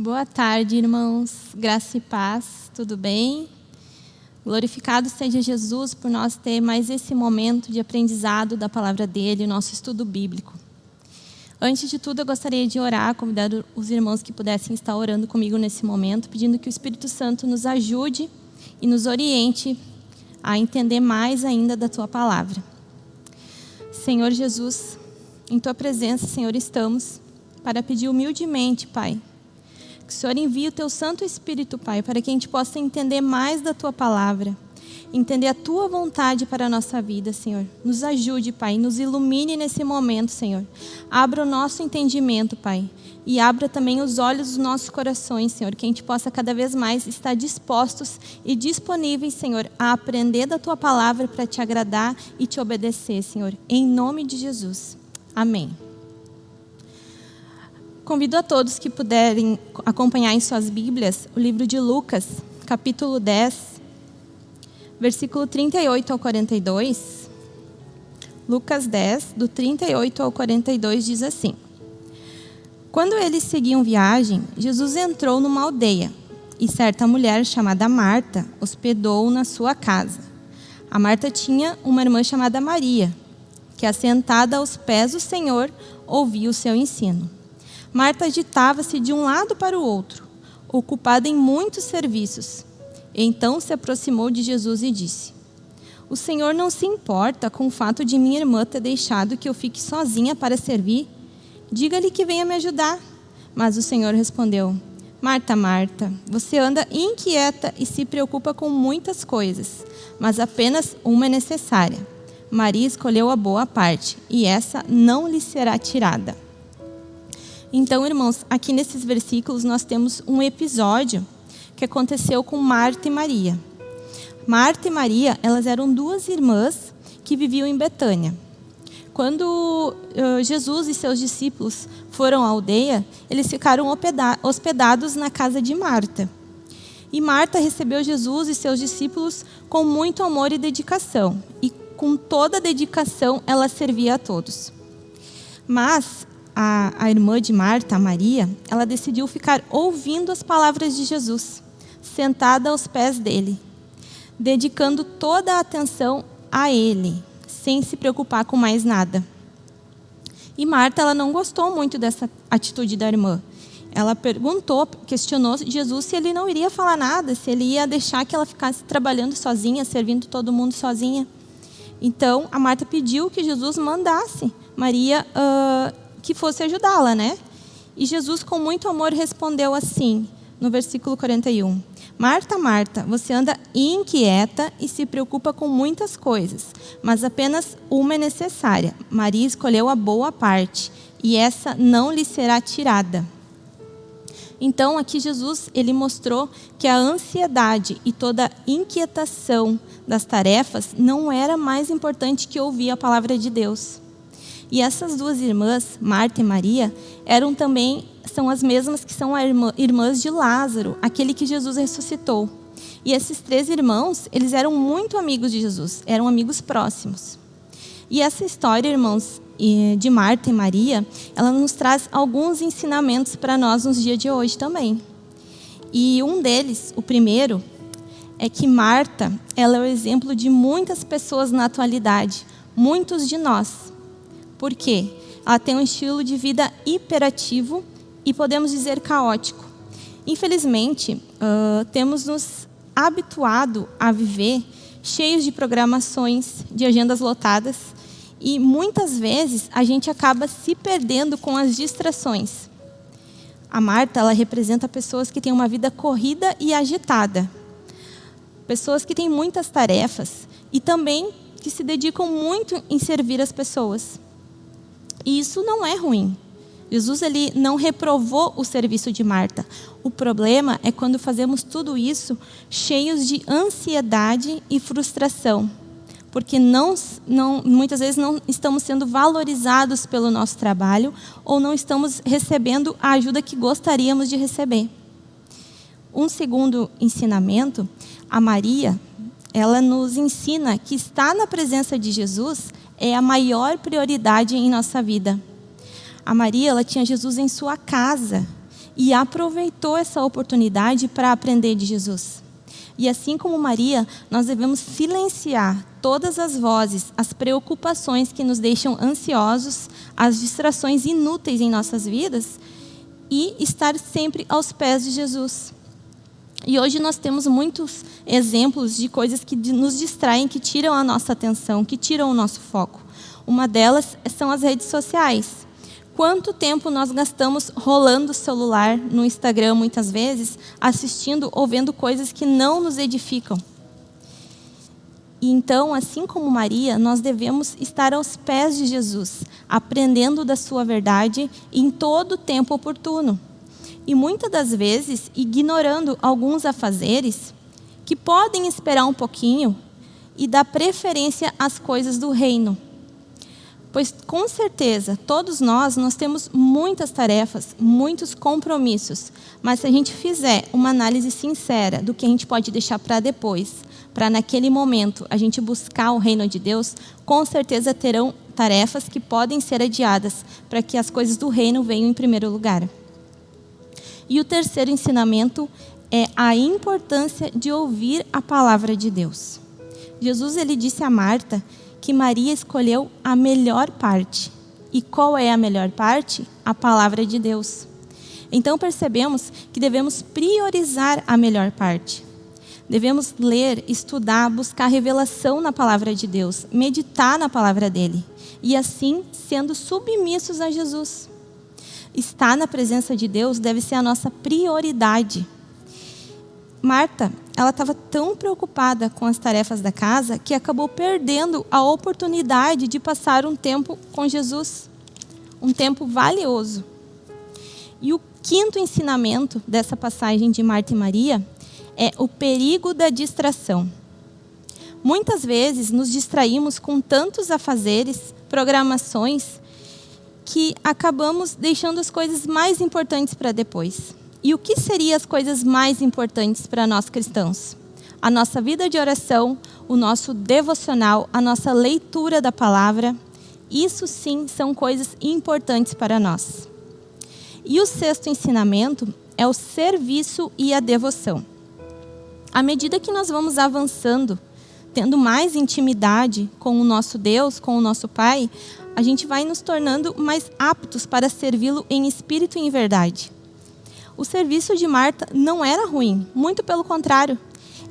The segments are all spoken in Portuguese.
Boa tarde, irmãos. Graça e paz, tudo bem? Glorificado seja Jesus por nós ter mais esse momento de aprendizado da palavra dele, nosso estudo bíblico. Antes de tudo, eu gostaria de orar, convidar os irmãos que pudessem estar orando comigo nesse momento, pedindo que o Espírito Santo nos ajude e nos oriente a entender mais ainda da tua palavra. Senhor Jesus, em tua presença, Senhor, estamos para pedir humildemente, Pai, que o Senhor envie o teu Santo Espírito, Pai, para que a gente possa entender mais da tua palavra, entender a tua vontade para a nossa vida, Senhor. Nos ajude, Pai, nos ilumine nesse momento, Senhor. Abra o nosso entendimento, Pai, e abra também os olhos dos nossos corações, Senhor, que a gente possa cada vez mais estar dispostos e disponíveis, Senhor, a aprender da tua palavra para te agradar e te obedecer, Senhor. Em nome de Jesus. Amém. Convido a todos que puderem acompanhar em suas Bíblias o livro de Lucas, capítulo 10, versículo 38 ao 42. Lucas 10, do 38 ao 42, diz assim: Quando eles seguiam viagem, Jesus entrou numa aldeia e certa mulher chamada Marta hospedou na sua casa. A Marta tinha uma irmã chamada Maria, que assentada aos pés do Senhor ouvia o seu ensino. Marta agitava-se de um lado para o outro, ocupada em muitos serviços. Então se aproximou de Jesus e disse: O Senhor não se importa com o fato de minha irmã ter deixado que eu fique sozinha para servir? Diga-lhe que venha me ajudar. Mas o Senhor respondeu: Marta, Marta, você anda inquieta e se preocupa com muitas coisas, mas apenas uma é necessária. Maria escolheu a boa parte, e essa não lhe será tirada. Então, irmãos, aqui nesses versículos nós temos um episódio que aconteceu com Marta e Maria. Marta e Maria, elas eram duas irmãs que viviam em Betânia. Quando uh, Jesus e seus discípulos foram à aldeia, eles ficaram hospedados na casa de Marta. E Marta recebeu Jesus e seus discípulos com muito amor e dedicação. E com toda a dedicação ela servia a todos. Mas a, a irmã de Marta, Maria, ela decidiu ficar ouvindo as palavras de Jesus, sentada aos pés dele, dedicando toda a atenção a ele, sem se preocupar com mais nada. E Marta, ela não gostou muito dessa atitude da irmã. Ela perguntou, questionou Jesus se ele não iria falar nada, se ele ia deixar que ela ficasse trabalhando sozinha, servindo todo mundo sozinha. Então, a Marta pediu que Jesus mandasse Maria uh, que fosse ajudá-la, né? E Jesus, com muito amor, respondeu assim, no versículo 41. Marta, Marta, você anda inquieta e se preocupa com muitas coisas, mas apenas uma é necessária. Maria escolheu a boa parte, e essa não lhe será tirada. Então, aqui Jesus, ele mostrou que a ansiedade e toda a inquietação das tarefas não era mais importante que ouvir a palavra de Deus. E essas duas irmãs, Marta e Maria, eram também são as mesmas que são irmã, irmãs de Lázaro, aquele que Jesus ressuscitou. E esses três irmãos, eles eram muito amigos de Jesus, eram amigos próximos. E essa história, irmãos, de Marta e Maria, ela nos traz alguns ensinamentos para nós nos dias de hoje também. E um deles, o primeiro, é que Marta, ela é o exemplo de muitas pessoas na atualidade, muitos de nós. Por quê? Ela tem um estilo de vida hiperativo e podemos dizer caótico. Infelizmente, uh, temos nos habituado a viver cheios de programações, de agendas lotadas, e muitas vezes a gente acaba se perdendo com as distrações. A Marta, ela representa pessoas que têm uma vida corrida e agitada. Pessoas que têm muitas tarefas e também que se dedicam muito em servir as pessoas. E isso não é ruim. Jesus ele não reprovou o serviço de Marta. O problema é quando fazemos tudo isso cheios de ansiedade e frustração, porque não, não, muitas vezes não estamos sendo valorizados pelo nosso trabalho ou não estamos recebendo a ajuda que gostaríamos de receber. Um segundo ensinamento, a Maria, ela nos ensina que estar na presença de Jesus é a maior prioridade em nossa vida. A Maria, ela tinha Jesus em sua casa. e aproveitou essa oportunidade para aprender de Jesus. E assim como Maria, nós devemos silenciar todas as vozes, as preocupações que nos deixam ansiosos, as distrações inúteis em nossas vidas e estar sempre aos pés de Jesus. E hoje nós temos muitos exemplos de coisas que nos distraem, que tiram a nossa atenção, que tiram o nosso foco. Uma delas são as redes sociais. Quanto tempo nós gastamos rolando o celular no Instagram, muitas vezes, assistindo ou vendo coisas que não nos edificam? E então, assim como Maria, nós devemos estar aos pés de Jesus, aprendendo da sua verdade em todo o tempo oportuno. E muitas das vezes ignorando alguns afazeres que podem esperar um pouquinho e dar preferência às coisas do reino Pois com certeza, todos nós, nós temos muitas tarefas, muitos compromissos, mas se a gente fizer uma análise sincera do que a gente pode deixar para depois, para naquele momento a gente buscar o reino de Deus, com certeza terão tarefas que podem ser adiadas para que as coisas do reino venham em primeiro lugar. E o terceiro ensinamento é a importância de ouvir a palavra de Deus. Jesus ele disse a Marta que Maria escolheu a melhor parte. E qual é a melhor parte? A palavra de Deus. Então percebemos que devemos priorizar a melhor parte. Devemos ler, estudar, buscar revelação na palavra de Deus, meditar na palavra dele e assim sendo submissos a Jesus. Estar na presença de Deus deve ser a nossa prioridade. Marta, ela estava tão preocupada com as tarefas da casa que acabou perdendo a oportunidade de passar um tempo com Jesus, um tempo valioso. E o quinto ensinamento dessa passagem de Marta e Maria é o perigo da distração. Muitas vezes nos distraímos com tantos afazeres, programações, que acabamos deixando as coisas mais importantes para depois. E o que seriam as coisas mais importantes para nós cristãos? A nossa vida de oração, o nosso devocional, a nossa leitura da palavra. Isso sim são coisas importantes para nós. E o sexto ensinamento é o serviço e a devoção. À medida que nós vamos avançando, tendo mais intimidade com o nosso Deus, com o nosso Pai, a gente vai nos tornando mais aptos para servi-lo em espírito e em verdade. O serviço de Marta não era ruim, muito pelo contrário.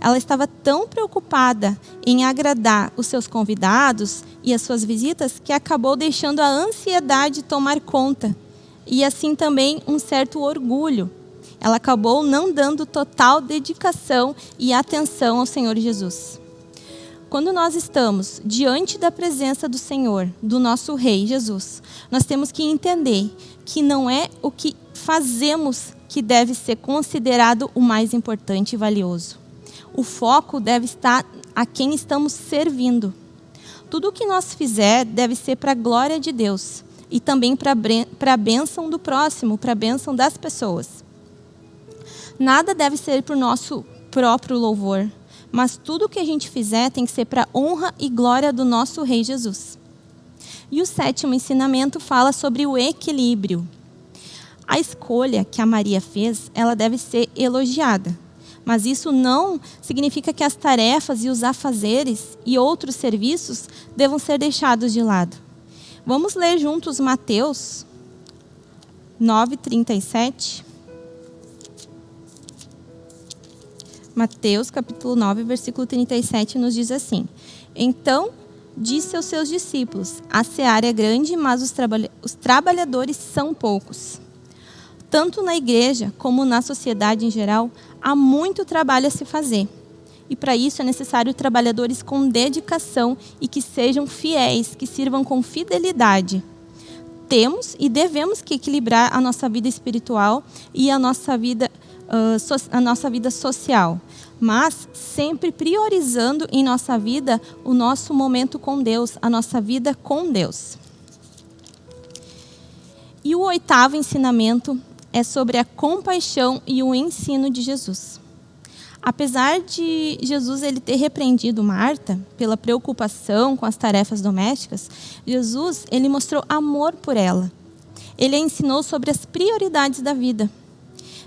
Ela estava tão preocupada em agradar os seus convidados e as suas visitas que acabou deixando a ansiedade tomar conta. E assim também um certo orgulho. Ela acabou não dando total dedicação e atenção ao Senhor Jesus. Quando nós estamos diante da presença do Senhor, do nosso Rei Jesus, nós temos que entender que não é o que fazemos que deve ser considerado o mais importante e valioso. O foco deve estar a quem estamos servindo. Tudo o que nós fizer deve ser para a glória de Deus e também para a bênção do próximo, para a bênção das pessoas. Nada deve ser para o nosso próprio louvor, mas tudo o que a gente fizer tem que ser para honra e glória do nosso Rei Jesus. E o sétimo ensinamento fala sobre o equilíbrio. A escolha que a Maria fez, ela deve ser elogiada. Mas isso não significa que as tarefas e os afazeres e outros serviços devam ser deixados de lado. Vamos ler juntos Mateus 9:37. Mateus capítulo 9, versículo 37 nos diz assim: Então disse aos seus discípulos: A seara é grande, mas os, os trabalhadores são poucos. Tanto na igreja como na sociedade em geral, há muito trabalho a se fazer. E para isso é necessário trabalhadores com dedicação e que sejam fiéis, que sirvam com fidelidade. Temos e devemos que equilibrar a nossa vida espiritual e a nossa vida, so, a nossa vida social, mas sempre priorizando em nossa vida o nosso momento com Deus, a nossa vida com Deus. E o oitavo ensinamento é sobre a compaixão e o ensino de Jesus. Apesar de Jesus ele ter repreendido Marta pela preocupação com as tarefas domésticas, Jesus ele mostrou amor por ela. Ele a ensinou sobre as prioridades da vida.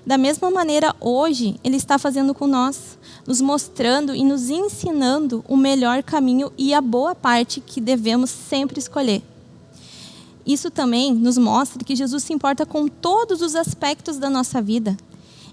Da mesma maneira, hoje, Ele está fazendo com nós, nos mostrando e nos ensinando o melhor caminho e a boa parte que devemos sempre escolher. Isso também nos mostra que Jesus se importa com todos os aspectos da nossa vida.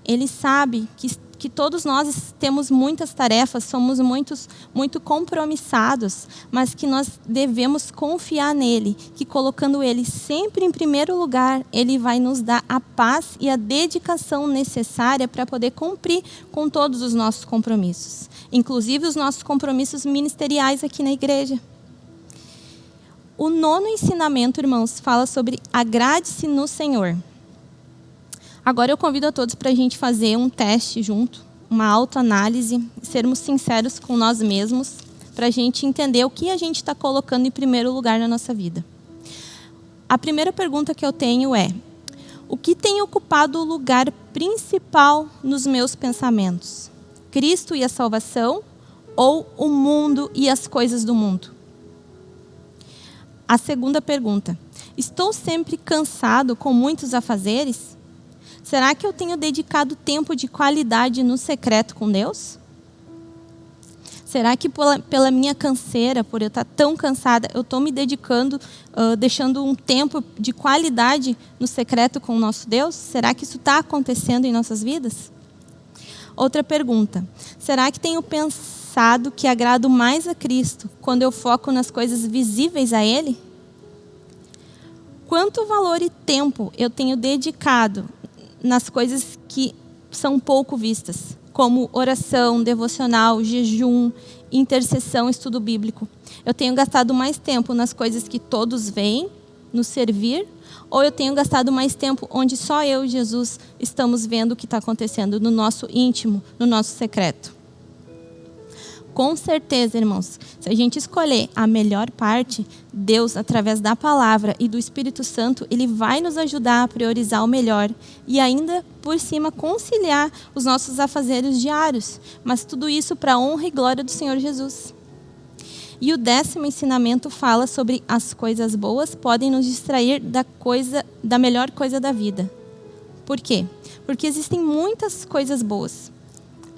Ele sabe que que todos nós temos muitas tarefas, somos muitos, muito compromissados, mas que nós devemos confiar nele, que colocando ele sempre em primeiro lugar, ele vai nos dar a paz e a dedicação necessária para poder cumprir com todos os nossos compromissos, inclusive os nossos compromissos ministeriais aqui na igreja. O nono ensinamento, irmãos, fala sobre agrade-se no Senhor. Agora eu convido a todos para a gente fazer um teste junto, uma autoanálise, sermos sinceros com nós mesmos, para a gente entender o que a gente está colocando em primeiro lugar na nossa vida. A primeira pergunta que eu tenho é: o que tem ocupado o lugar principal nos meus pensamentos? Cristo e a salvação ou o mundo e as coisas do mundo? A segunda pergunta: estou sempre cansado com muitos afazeres? Será que eu tenho dedicado tempo de qualidade no secreto com Deus? Será que pela, pela minha canseira, por eu estar tão cansada, eu estou me dedicando, uh, deixando um tempo de qualidade no secreto com o nosso Deus? Será que isso está acontecendo em nossas vidas? Outra pergunta: será que tenho pensado que agrado mais a Cristo quando eu foco nas coisas visíveis a Ele? Quanto valor e tempo eu tenho dedicado nas coisas que são pouco vistas, como oração, devocional, jejum, intercessão, estudo bíblico. Eu tenho gastado mais tempo nas coisas que todos veem, no servir, ou eu tenho gastado mais tempo onde só eu e Jesus estamos vendo o que está acontecendo no nosso íntimo, no nosso secreto. Com certeza, irmãos, se a gente escolher a melhor parte, Deus, através da palavra e do Espírito Santo, ele vai nos ajudar a priorizar o melhor e ainda por cima conciliar os nossos afazeres diários, mas tudo isso para a honra e glória do Senhor Jesus. E o décimo ensinamento fala sobre as coisas boas podem nos distrair da coisa, da melhor coisa da vida. Por quê? Porque existem muitas coisas boas,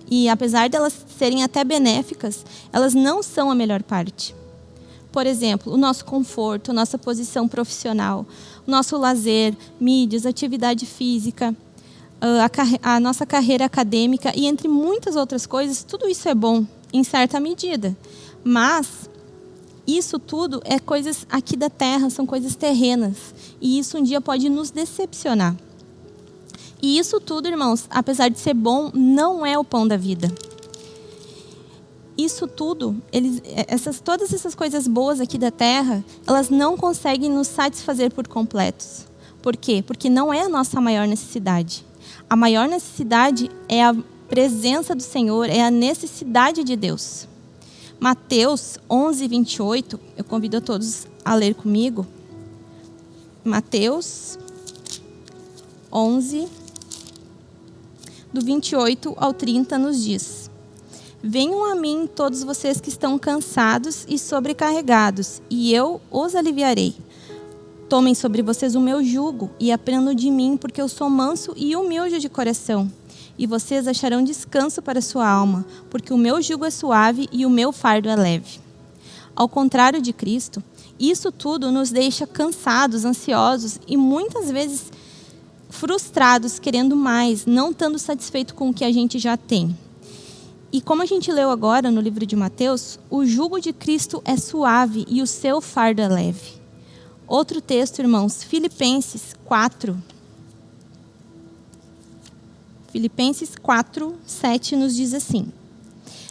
e apesar delas serem até benéficas, elas não são a melhor parte. Por exemplo, o nosso conforto, nossa posição profissional, nosso lazer, mídias, atividade física, a, a nossa carreira acadêmica e entre muitas outras coisas, tudo isso é bom em certa medida. Mas isso tudo é coisas aqui da terra, são coisas terrenas. E isso um dia pode nos decepcionar. E isso tudo, irmãos, apesar de ser bom, não é o pão da vida. Isso tudo, eles, essas, todas essas coisas boas aqui da terra, elas não conseguem nos satisfazer por completos. Por quê? Porque não é a nossa maior necessidade. A maior necessidade é a presença do Senhor, é a necessidade de Deus. Mateus 11, 28, eu convido a todos a ler comigo. Mateus 11, do 28 ao 30, nos diz: Venham a mim todos vocês que estão cansados e sobrecarregados, e eu os aliviarei. Tomem sobre vocês o meu jugo e aprendam de mim, porque eu sou manso e humilde de coração. E vocês acharão descanso para sua alma, porque o meu jugo é suave e o meu fardo é leve. Ao contrário de Cristo, isso tudo nos deixa cansados, ansiosos e muitas vezes frustrados, querendo mais, não estando satisfeito com o que a gente já tem. E como a gente leu agora no livro de Mateus, o jugo de Cristo é suave e o seu fardo é leve. Outro texto, irmãos, Filipenses 4. Filipenses 4, 7 nos diz assim: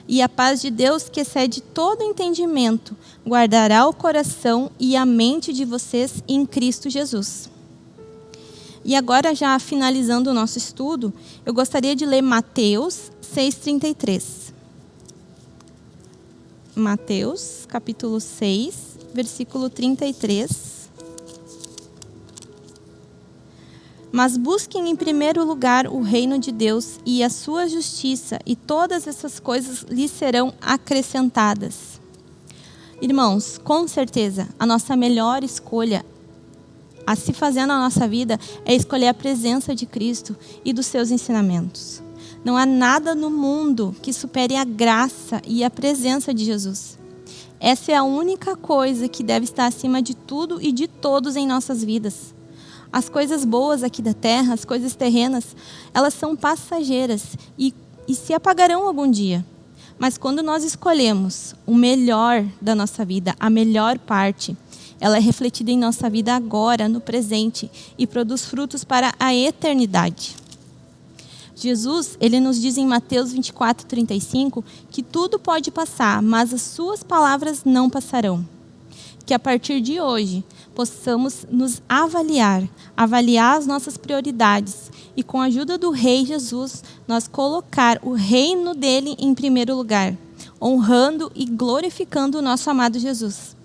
E a paz de Deus, que excede todo entendimento, guardará o coração e a mente de vocês em Cristo Jesus. E agora, já finalizando o nosso estudo, eu gostaria de ler Mateus 6,33. Mateus, capítulo 6, versículo 33. Mas busquem em primeiro lugar o reino de Deus e a sua justiça, e todas essas coisas lhes serão acrescentadas. Irmãos, com certeza, a nossa melhor escolha a se fazer na nossa vida é escolher a presença de Cristo e dos seus ensinamentos. Não há nada no mundo que supere a graça e a presença de Jesus. Essa é a única coisa que deve estar acima de tudo e de todos em nossas vidas. As coisas boas aqui da terra, as coisas terrenas, elas são passageiras e, e se apagarão algum dia. Mas quando nós escolhemos o melhor da nossa vida, a melhor parte, ela é refletida em nossa vida agora, no presente, e produz frutos para a eternidade. Jesus, ele nos diz em Mateus 24, 35, que tudo pode passar, mas as suas palavras não passarão. Que a partir de hoje possamos nos avaliar, avaliar as nossas prioridades e com a ajuda do Rei Jesus, nós colocar o reino dele em primeiro lugar, honrando e glorificando o nosso amado Jesus.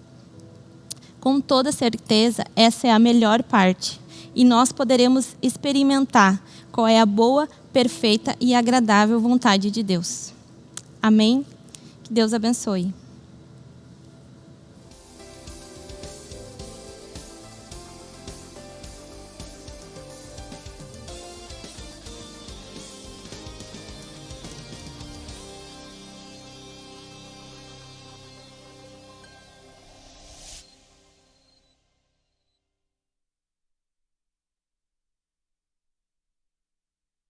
Com toda certeza, essa é a melhor parte e nós poderemos experimentar qual é a boa, perfeita e agradável vontade de Deus. Amém? Que Deus abençoe.